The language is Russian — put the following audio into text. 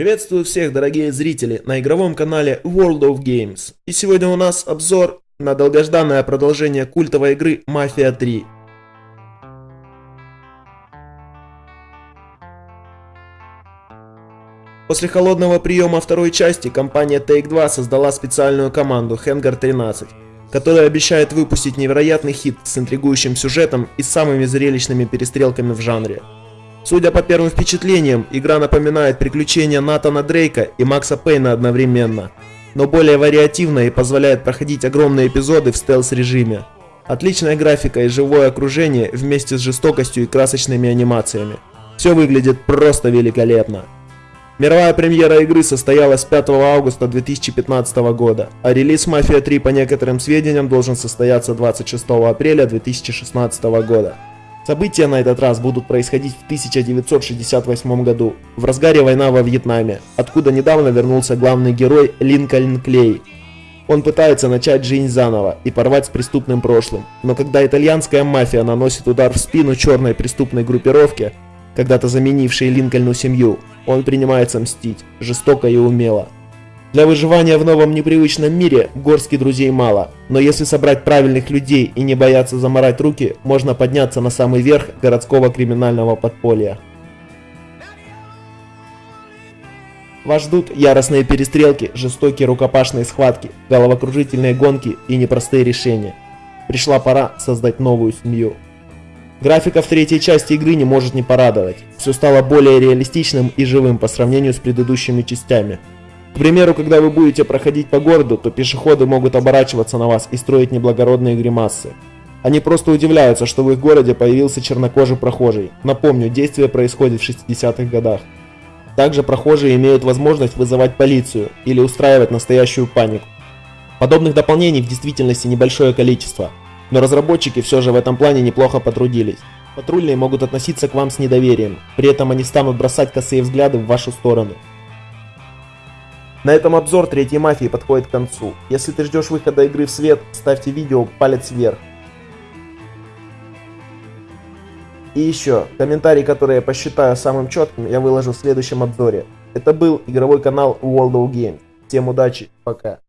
Приветствую всех, дорогие зрители, на игровом канале World of Games. И сегодня у нас обзор на долгожданное продолжение культовой игры Mafia 3. После холодного приема второй части компания Take-Two создала специальную команду Hangar 13, которая обещает выпустить невероятный хит с интригующим сюжетом и самыми зрелищными перестрелками в жанре. Судя по первым впечатлениям, игра напоминает приключения Натана Дрейка и Макса Пейна одновременно, но более вариативно и позволяет проходить огромные эпизоды в стелс-режиме. Отличная графика и живое окружение вместе с жестокостью и красочными анимациями. Все выглядит просто великолепно. Мировая премьера игры состоялась 5 августа 2015 года, а релиз Mafia 3 по некоторым сведениям должен состояться 26 апреля 2016 года. События на этот раз будут происходить в 1968 году, в разгаре война во Вьетнаме, откуда недавно вернулся главный герой Линкольн Клей. Он пытается начать жизнь заново и порвать с преступным прошлым, но когда итальянская мафия наносит удар в спину черной преступной группировке, когда-то заменившей Линкольну семью, он принимается мстить, жестоко и умело. Для выживания в новом непривычном мире горстки друзей мало, но если собрать правильных людей и не бояться заморать руки, можно подняться на самый верх городского криминального подполья. Вас ждут яростные перестрелки, жестокие рукопашные схватки, головокружительные гонки и непростые решения. Пришла пора создать новую семью. Графика в третьей части игры не может не порадовать. Все стало более реалистичным и живым по сравнению с предыдущими частями. Примеру, когда вы будете проходить по городу, то пешеходы могут оборачиваться на вас и строить неблагородные гримасы. Они просто удивляются, что в их городе появился чернокожий прохожий. Напомню, действие происходит в 60-х годах. Также прохожие имеют возможность вызывать полицию или устраивать настоящую панику. Подобных дополнений в действительности небольшое количество, но разработчики все же в этом плане неплохо потрудились. Патрульные могут относиться к вам с недоверием, при этом они станут бросать косые взгляды в вашу сторону. На этом обзор третьей мафии подходит к концу. Если ты ждешь выхода игры в свет, ставьте видео палец вверх. И еще, комментарий, который я посчитаю самым четким, я выложу в следующем обзоре. Это был игровой канал World of Games. Всем удачи, пока.